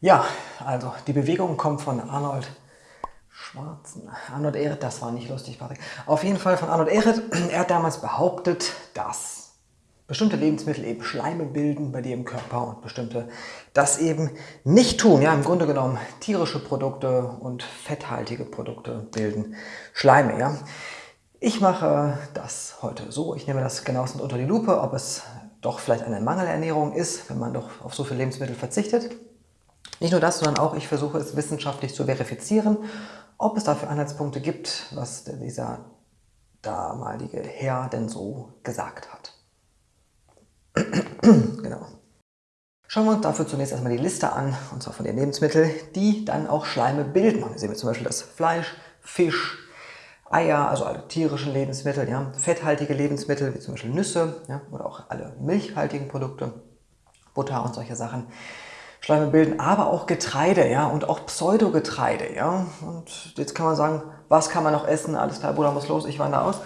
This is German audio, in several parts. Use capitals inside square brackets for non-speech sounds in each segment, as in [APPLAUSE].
Ja, also die Bewegung kommt von Arnold Schwarzen. Arnold Ehret, das war nicht lustig, Patrick. Auf jeden Fall von Arnold Ehret. [CLEARS THROAT] Er hat damals behauptet, dass bestimmte Lebensmittel eben Schleime bilden bei dir im Körper und bestimmte das eben nicht tun. Ja, im Grunde genommen tierische Produkte und fetthaltige Produkte bilden Schleime. Ja. Ich mache das heute so. Ich nehme das genauestens unter die Lupe, ob es doch vielleicht eine Mangelernährung ist, wenn man doch auf so viele Lebensmittel verzichtet. Nicht nur das, sondern auch ich versuche es wissenschaftlich zu verifizieren, ob es dafür Anhaltspunkte gibt, was dieser damalige Herr denn so gesagt hat. [CLEARS THROAT] genau. Schauen wir uns dafür zunächst erstmal die Liste an, und zwar von den Lebensmitteln, die dann auch Schleime bilden. hier sehen wir zum Beispiel das Fleisch, Fisch, Eier, also alle tierischen Lebensmittel, ja, fetthaltige Lebensmittel wie zum Beispiel Nüsse ja, oder auch alle milchhaltigen Produkte, Butter und solche Sachen. Schleime bilden, aber auch Getreide ja, und auch Pseudogetreide. Ja. Und jetzt kann man sagen, was kann man noch essen? Alles klar, Bruder muss los, ich wandere aus.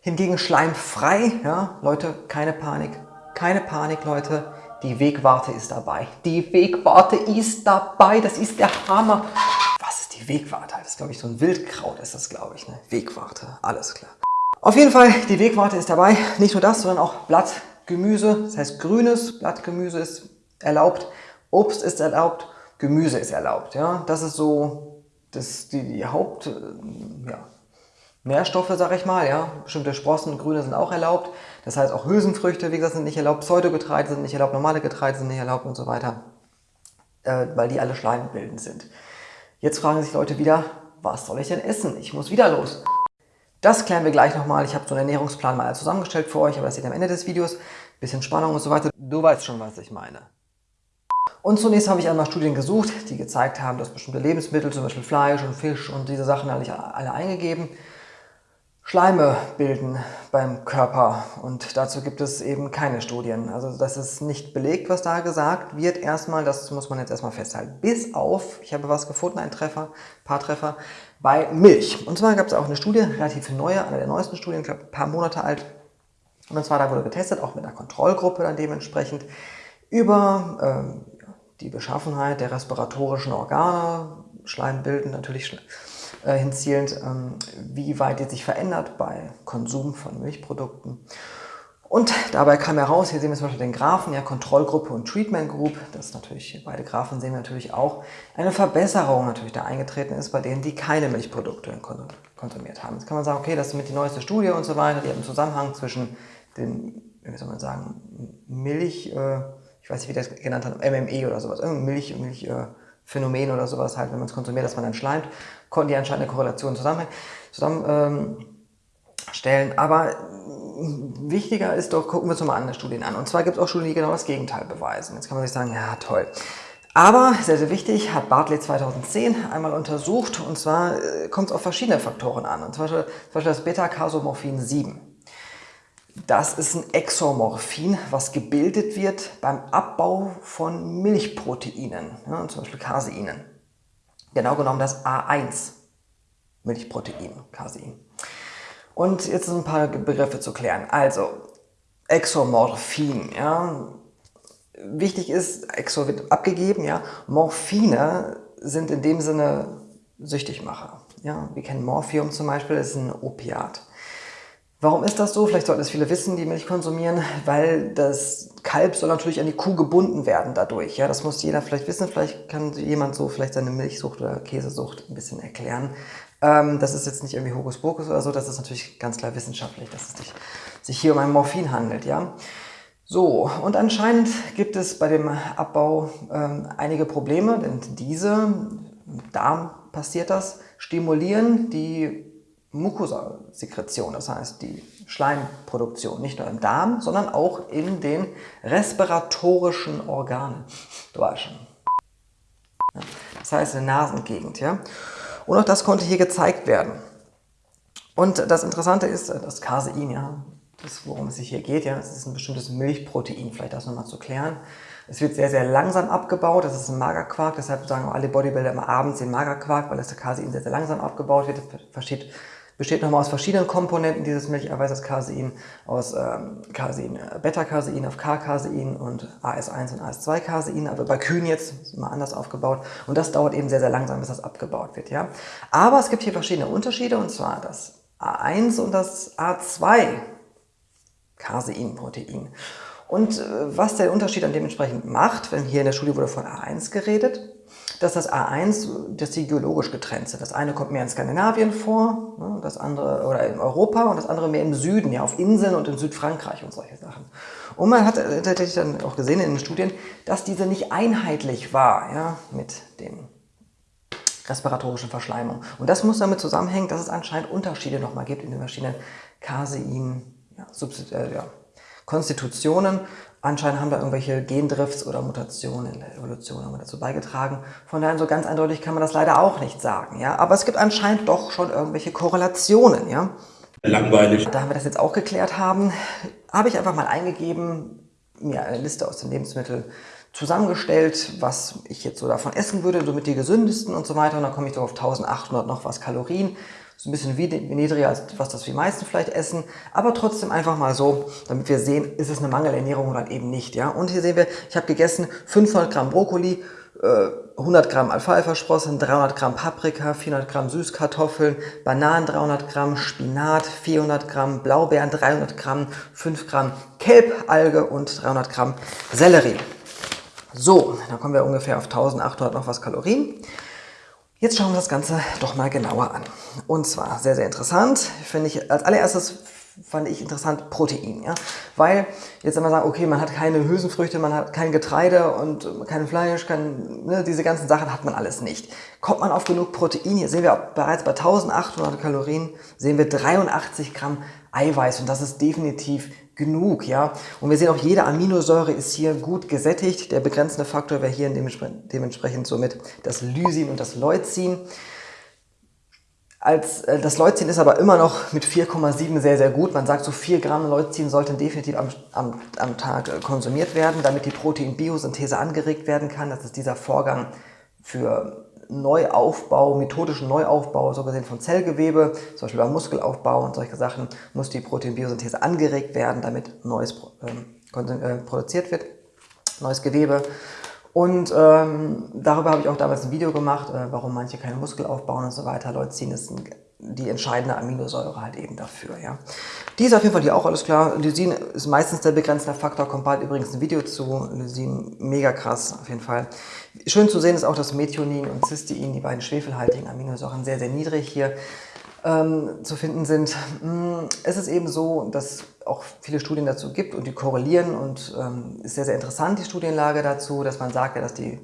Hingegen schleimfrei, ja, Leute, keine Panik, keine Panik, Leute, die Wegwarte ist dabei. Die Wegwarte ist dabei, das ist der Hammer. Was ist die Wegwarte? Das ist, glaube ich, so ein Wildkraut ist das, glaube ich. Ne? Wegwarte, alles klar. Auf jeden Fall, die Wegwarte ist dabei. Nicht nur das, sondern auch Blattgemüse. Das heißt, grünes Blattgemüse ist erlaubt, Obst ist erlaubt, Gemüse ist erlaubt. Ja? Das ist so das, die, die Haupt... Äh, ja, Nährstoffe, sag ich mal, ja. Bestimmte Sprossen, Grüne sind auch erlaubt. Das heißt, auch Hülsenfrüchte, wie gesagt, sind nicht erlaubt. Pseudogetreide sind nicht erlaubt, normale Getreide sind nicht erlaubt und so weiter. Äh, weil die alle schleimbildend sind. Jetzt fragen sich Leute wieder, was soll ich denn essen? Ich muss wieder los. Das klären wir gleich nochmal. Ich habe so einen Ernährungsplan mal zusammengestellt für euch, aber das seht ihr am Ende des Videos. Bisschen Spannung und so weiter. Du weißt schon, was ich meine. Und zunächst habe ich einmal Studien gesucht, die gezeigt haben, dass bestimmte Lebensmittel, zum Beispiel Fleisch und Fisch und diese Sachen alle, alle eingegeben, Schleime bilden beim Körper und dazu gibt es eben keine Studien. Also das ist nicht belegt, was da gesagt wird erstmal, das muss man jetzt erstmal festhalten. Bis auf, ich habe was gefunden, ein Treffer, paar Treffer, bei Milch. Und zwar gab es auch eine Studie, relativ neue, eine der neuesten Studien, ich glaube ein paar Monate alt. Und zwar da wurde getestet, auch mit einer Kontrollgruppe dann dementsprechend, über ähm, die Beschaffenheit der respiratorischen Organe, Schleimbilden natürlich äh, hinzielend, ähm, wie weit die sich verändert bei Konsum von Milchprodukten. Und dabei kam heraus, hier sehen wir zum Beispiel den Graphen, ja, Kontrollgruppe und Treatment Group, das ist natürlich, beide Graphen sehen wir natürlich auch, eine Verbesserung natürlich da eingetreten ist bei denen, die keine Milchprodukte konsumiert haben. Jetzt kann man sagen, okay, das ist mit die neueste Studie und so weiter, die hat einen Zusammenhang zwischen den, wie soll man sagen, Milch, äh, ich weiß nicht, wie das genannt hat, MME oder sowas, Milch, Milchphänomen äh, oder sowas halt, wenn man es konsumiert, dass man dann schleimt, konnten die anscheinend eine Korrelation zusammen, zusammen ähm. Aber wichtiger ist doch, gucken wir uns mal andere Studien an. Und zwar gibt es auch Studien, die genau das Gegenteil beweisen. Jetzt kann man sich sagen, ja toll. Aber, sehr, sehr wichtig, hat Bartley 2010 einmal untersucht und zwar äh, kommt es auf verschiedene Faktoren an. Und zum Beispiel, zum Beispiel das Beta-Casomorphin 7. Das ist ein Exomorphin, was gebildet wird beim Abbau von Milchproteinen, ja, zum Beispiel Caseinen. Genau genommen das A1 Milchprotein, Casein. Und jetzt sind ein paar Begriffe zu klären. Also, Exomorphin, ja. Wichtig ist, Exo wird abgegeben, ja. Morphine sind in dem Sinne Süchtigmacher. Ja, wir kennen Morphium zum Beispiel, das ist ein Opiat. Warum ist das so? Vielleicht sollten es viele wissen, die Milch konsumieren, weil das Kalb soll natürlich an die Kuh gebunden werden dadurch. Ja, das muss jeder vielleicht wissen. Vielleicht kann jemand so vielleicht seine Milchsucht oder Käsesucht ein bisschen erklären. Ähm, das ist jetzt nicht irgendwie Hokuspokus oder so, das ist natürlich ganz klar wissenschaftlich, dass es sich, sich hier um ein Morphin handelt. Ja. So, und anscheinend gibt es bei dem Abbau ähm, einige Probleme, denn diese, im Darm passiert das, stimulieren die Mucosa-Sekretion, das heißt die Schleimproduktion, nicht nur im Darm, sondern auch in den respiratorischen Organen. Du weißt schon. Das heißt in der Nasengegend. Ja? Und auch das konnte hier gezeigt werden. Und das Interessante ist, das Casein, ja, das, worum es sich hier geht, ja, das ist ein bestimmtes Milchprotein, vielleicht das nochmal zu klären. Es wird sehr, sehr langsam abgebaut, das ist ein Magerquark, deshalb sagen alle Bodybuilder immer abends den Magerquark, weil das Casein sehr, sehr langsam abgebaut wird. Das versteht besteht nochmal aus verschiedenen Komponenten dieses Milcheiweiß, das Casein, aus ähm, Casein, äh, Beta-Casein auf K-Casein und AS1 und AS2-Casein, aber bei Kühen jetzt mal anders aufgebaut und das dauert eben sehr, sehr langsam, bis das abgebaut wird. Ja? Aber es gibt hier verschiedene Unterschiede und zwar das A1 und das A2 Casein-Protein. Und äh, was der Unterschied dann dementsprechend macht, wenn hier in der Studie wurde von A1 geredet, dass das A1, dass die geologisch getrennt sind. Das eine kommt mehr in Skandinavien vor, ne, das andere, oder in Europa und das andere mehr im Süden, ja, auf Inseln und in Südfrankreich und solche Sachen. Und man hat tatsächlich dann auch gesehen in den Studien, dass diese nicht einheitlich war, ja, mit den respiratorischen Verschleimungen. Und das muss damit zusammenhängen, dass es anscheinend Unterschiede nochmal gibt in den verschiedenen Casein, ja, äh, ja, Konstitutionen Anscheinend haben da irgendwelche Gendrifts oder Mutationen in der Evolution haben dazu beigetragen. Von daher so ganz eindeutig kann man das leider auch nicht sagen. Ja? Aber es gibt anscheinend doch schon irgendwelche Korrelationen. Ja? Langweilig. Da wir das jetzt auch geklärt haben, habe ich einfach mal eingegeben, mir eine Liste aus den Lebensmitteln zusammengestellt, was ich jetzt so davon essen würde, somit die gesündesten und so weiter. Und dann komme ich so auf 1800 noch was Kalorien so ein bisschen niedriger als was das wir meisten vielleicht essen, aber trotzdem einfach mal so, damit wir sehen, ist es eine Mangelernährung oder eben nicht. Ja? Und hier sehen wir, ich habe gegessen 500 Gramm Brokkoli, 100 äh, Gramm Alfalfa-Sprossen, 300 Gramm Paprika, 400 Gramm Süßkartoffeln, Bananen 300 Gramm, Spinat 400 Gramm, Blaubeeren 300 Gramm, 5 Gramm Kelbalge und 300 Gramm Sellerie. So, dann kommen wir ungefähr auf 1800 noch was Kalorien. Jetzt schauen wir das Ganze doch mal genauer an. Und zwar sehr, sehr interessant, finde ich, als allererstes fand ich interessant Protein. Ja? Weil jetzt man sagt, okay, man hat keine Hülsenfrüchte, man hat kein Getreide und kein Fleisch, kein, ne, diese ganzen Sachen hat man alles nicht. Kommt man auf genug Protein, hier sehen wir bereits bei 1800 Kalorien, sehen wir 83 Gramm Eiweiß und das ist definitiv genug, ja. Und wir sehen auch, jede Aminosäure ist hier gut gesättigt. Der begrenzende Faktor wäre hier dementsprechend somit das Lysin und das Leucin. Als, äh, das Leucin ist aber immer noch mit 4,7 sehr, sehr gut. Man sagt, so 4 Gramm Leucin sollten definitiv am, am, am Tag äh, konsumiert werden, damit die Proteinbiosynthese angeregt werden kann. Das ist dieser Vorgang für Neuaufbau, methodischen Neuaufbau, so gesehen von Zellgewebe, zum Beispiel beim Muskelaufbau und solche Sachen, muss die Proteinbiosynthese angeregt werden, damit Neues ähm, äh, produziert wird, neues Gewebe. Und ähm, darüber habe ich auch damals ein Video gemacht, äh, warum manche keine Muskel aufbauen und so weiter. Leucin ist ein, die entscheidende Aminosäure halt eben dafür. Ja. Die ist auf jeden Fall hier auch alles klar. Lysin ist meistens der begrenzende Faktor, kommt bald übrigens ein Video zu. Lysin, mega krass auf jeden Fall. Schön zu sehen ist auch, dass Methionin und Cystein, die beiden schwefelhaltigen Aminosäuren, sehr, sehr niedrig hier ähm, zu finden sind. Mm, es ist eben so, dass auch viele Studien dazu gibt und die korrelieren und ähm, ist sehr, sehr interessant, die Studienlage dazu, dass man sagt, dass die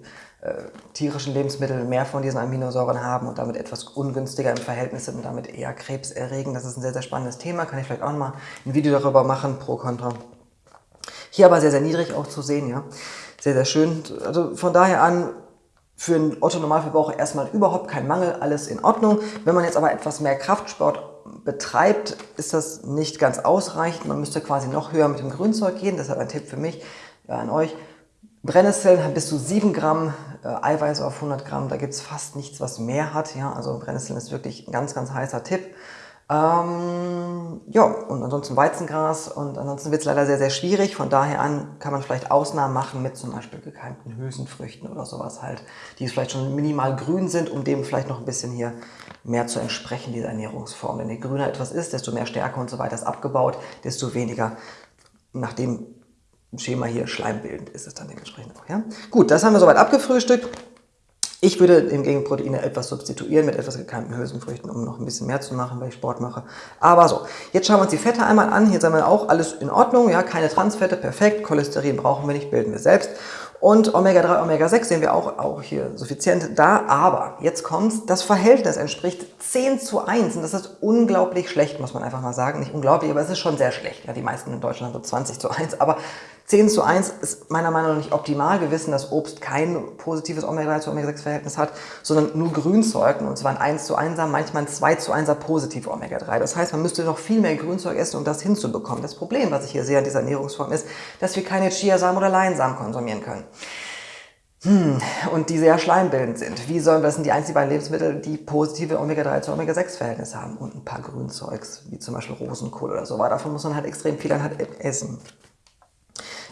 tierischen Lebensmittel mehr von diesen Aminosäuren haben und damit etwas ungünstiger im Verhältnis sind und damit eher Krebs erregen. Das ist ein sehr, sehr spannendes Thema, kann ich vielleicht auch mal ein Video darüber machen, pro, contra. Hier aber sehr, sehr niedrig auch zu sehen, ja. Sehr, sehr schön. Also von daher an, für einen Otto-Normalverbraucher erstmal überhaupt kein Mangel, alles in Ordnung. Wenn man jetzt aber etwas mehr Kraftsport betreibt, ist das nicht ganz ausreichend. Man müsste quasi noch höher mit dem Grünzeug gehen. Deshalb ein Tipp für mich, ja, an euch. Brennnesseln bis zu 7 Gramm äh, Eiweiß auf 100 Gramm. Da gibt es fast nichts, was mehr hat. Ja? Also Brennnesseln ist wirklich ein ganz, ganz heißer Tipp. Ähm, ja, und ansonsten Weizengras und ansonsten wird es leider sehr, sehr schwierig. Von daher an kann man vielleicht Ausnahmen machen mit zum Beispiel gekeimten Hülsenfrüchten oder sowas halt, die vielleicht schon minimal grün sind, um dem vielleicht noch ein bisschen hier mehr zu entsprechen, dieser Ernährungsform. Denn je grüner etwas ist, desto mehr Stärke und so weiter ist abgebaut, desto weniger nach dem Schema hier schleimbildend ist es dann dementsprechend auch. Ja? Gut, das haben wir soweit abgefrühstückt. Ich würde hingegen Proteine etwas substituieren mit etwas gekeimten Hülsenfrüchten, um noch ein bisschen mehr zu machen, weil ich Sport mache. Aber so, jetzt schauen wir uns die Fette einmal an. Hier sagen wir auch alles in Ordnung, ja, keine Transfette, perfekt. Cholesterin brauchen wir nicht, bilden wir selbst. Und Omega-3, Omega-6 sehen wir auch, auch hier suffizient da. Aber jetzt kommt das Verhältnis entspricht 10 zu 1. Und das ist unglaublich schlecht, muss man einfach mal sagen. Nicht unglaublich, aber es ist schon sehr schlecht. Ja, die meisten in Deutschland so 20 zu 1. Aber 10 zu 1 ist meiner Meinung nach nicht optimal. Wir wissen, dass Obst kein positives Omega-3 zu Omega-6-Verhältnis hat, sondern nur Grünzeug. Und zwar ein 1 zu 1er, manchmal ein 2 zu 1er positive Omega-3. Das heißt, man müsste noch viel mehr Grünzeug essen, um das hinzubekommen. Das Problem, was ich hier sehe an dieser Ernährungsform, ist, dass wir keine Chiasamen oder Leinsamen konsumieren können. Hm, und die sehr schleimbildend sind. Wie sollen, das sind die einzigen beiden Lebensmittel, die positive Omega-3 zu Omega-6-Verhältnis haben und ein paar Grünzeugs, wie zum Beispiel Rosenkohl oder so. Aber davon muss man halt extrem viel dann halt essen.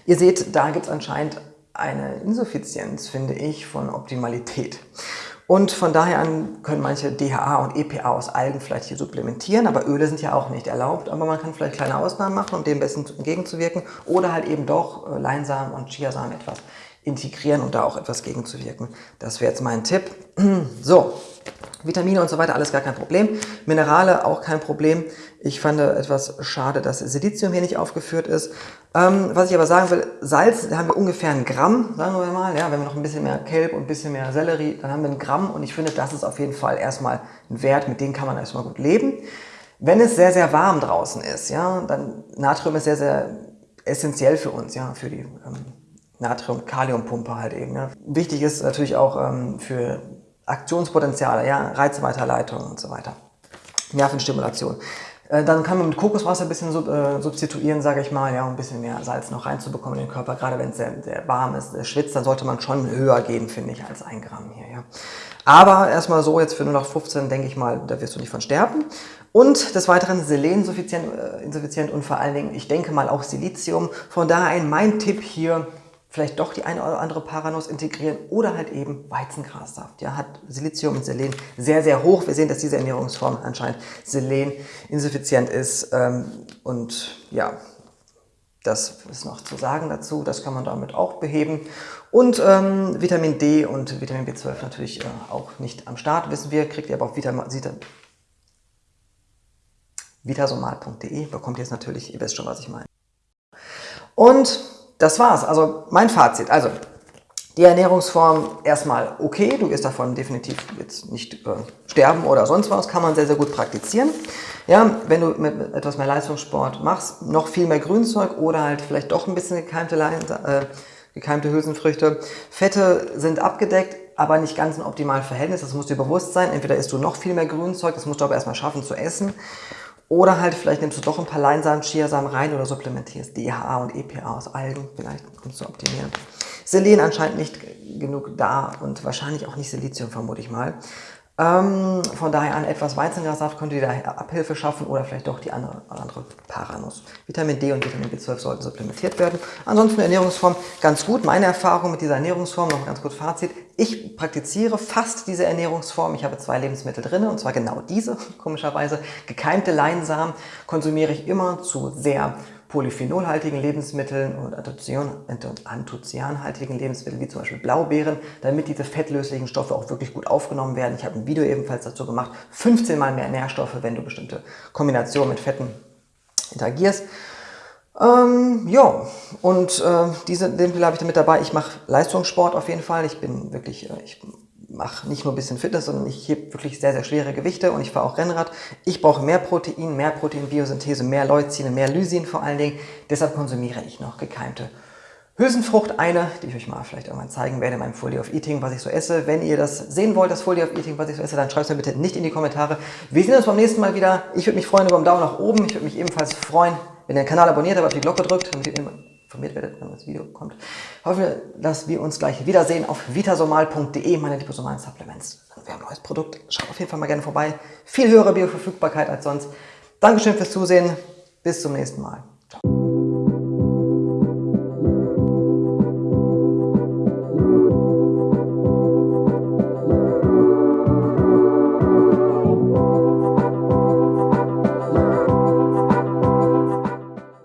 Ihr seht, da gibt es anscheinend eine Insuffizienz, finde ich, von Optimalität. Und von daher an können manche DHA und EPA aus Algen vielleicht hier supplementieren, aber Öle sind ja auch nicht erlaubt. Aber man kann vielleicht kleine Ausnahmen machen, um dem besten entgegenzuwirken. Oder halt eben doch äh, Leinsamen und Chiasamen etwas integrieren und da auch etwas gegenzuwirken. Das wäre jetzt mein Tipp. [CLEARS THROAT] So, Vitamine und so weiter, alles gar kein Problem. Minerale auch kein Problem. Ich fand etwas schade, dass Silizium hier nicht aufgeführt ist. Ähm, was ich aber sagen will, Salz, da haben wir ungefähr ein Gramm, sagen wir mal. Ja, wenn wir noch ein bisschen mehr Kelb und ein bisschen mehr Sellerie, dann haben wir ein Gramm. Und ich finde, das ist auf jeden Fall erstmal ein Wert, mit dem kann man erstmal gut leben. Wenn es sehr, sehr warm draußen ist, ja, dann Natrium ist sehr, sehr essentiell für uns, ja, für die ähm, Natrium-Kaliumpumpe halt eben. Ja. Wichtig ist natürlich auch ähm, für Aktionspotenziale, ja, Reizweiterleitung und so weiter. Nervenstimulation. Äh, dann kann man mit Kokoswasser ein bisschen äh, substituieren, sage ich mal, ja, um ein bisschen mehr Salz noch reinzubekommen in den Körper. Gerade wenn es sehr, sehr warm ist, der schwitzt, dann sollte man schon höher gehen, finde ich, als ein Gramm hier. Ja. Aber erstmal so, jetzt für 0815 denke ich mal, da wirst du nicht von sterben. Und des Weiteren Selen insuffizient, äh, insuffizient und vor allen Dingen, ich denke mal auch Silizium. Von daher ein mein Tipp hier, vielleicht doch die eine oder andere Paranuss integrieren oder halt eben Weizengrassaft. Ja, hat Silizium und Selen sehr, sehr hoch. Wir sehen, dass diese Ernährungsform anscheinend Selen insuffizient ist. Ähm, und ja, das ist noch zu sagen dazu. Das kann man damit auch beheben. Und ähm, Vitamin D und Vitamin B12 natürlich äh, auch nicht am Start, wissen wir. Kriegt ihr aber auf vitasomal.de. Bekommt ihr es natürlich, ihr wisst schon, was ich meine. Und das war's. Also mein Fazit. Also die Ernährungsform erstmal okay, du wirst davon definitiv jetzt nicht äh, sterben oder sonst was, kann man sehr, sehr gut praktizieren. Ja, wenn du mit etwas mehr Leistungssport machst, noch viel mehr Grünzeug oder halt vielleicht doch ein bisschen gekeimte, äh, gekeimte Hülsenfrüchte. Fette sind abgedeckt, aber nicht ganz ein optimales Verhältnis, das muss dir bewusst sein. Entweder isst du noch viel mehr Grünzeug, das musst du aber erstmal schaffen zu essen. Oder halt vielleicht nimmst du doch ein paar Leinsamen, Chiasamen rein oder supplementierst DHA und EPA aus Algen, vielleicht um zu optimieren. Selen anscheinend nicht genug da und wahrscheinlich auch nicht Silizium, vermute ich mal. Ähm, von daher an etwas Weizengrassaft könnte dir da Abhilfe schaffen oder vielleicht doch die andere, andere Paranuss. Vitamin D und Vitamin B12 sollten supplementiert werden. Ansonsten Ernährungsform ganz gut. Meine Erfahrung mit dieser Ernährungsform, noch ein ganz gut Fazit. Ich praktiziere fast diese Ernährungsform. Ich habe zwei Lebensmittel drin und zwar genau diese, [LAUGHS] komischerweise. Gekeimte Leinsamen konsumiere ich immer zu sehr polyphenolhaltigen Lebensmitteln und anthozianhaltigen Lebensmitteln, wie zum Beispiel Blaubeeren, damit diese fettlöslichen Stoffe auch wirklich gut aufgenommen werden. Ich habe ein Video ebenfalls dazu gemacht, 15 mal mehr Nährstoffe, wenn du bestimmte Kombinationen mit Fetten interagierst. Ähm, ja, und äh, diese Lebensmittel habe ich damit dabei. Ich mache Leistungssport auf jeden Fall. Ich bin wirklich, äh, ich mache nicht nur ein bisschen Fitness, sondern ich hebe wirklich sehr, sehr schwere Gewichte und ich fahre auch Rennrad. Ich brauche mehr Protein, mehr Proteinbiosynthese, mehr Leucine, mehr Lysin vor allen Dingen. Deshalb konsumiere ich noch gekeimte Hülsenfrucht, eine, die ich euch mal vielleicht irgendwann zeigen werde in meinem Folie of Eating, was ich so esse. Wenn ihr das sehen wollt, das Folie of Eating, was ich so esse, dann schreibt es mir bitte nicht in die Kommentare. Wir sehen uns beim nächsten Mal wieder. Ich würde mich freuen über einen Daumen nach oben. Ich würde mich ebenfalls freuen, wenn ihr den Kanal abonniert habt, auf die Glocke drückt, damit ihr immer informiert werdet, wenn das Video kommt. Ich hoffe, dass wir uns gleich wiedersehen auf vitasomal.de, meine liposomalen Supplements. Wir haben ein neues Produkt, schaut auf jeden Fall mal gerne vorbei. Viel höhere Bioverfügbarkeit als sonst. Dankeschön fürs Zusehen, bis zum nächsten Mal.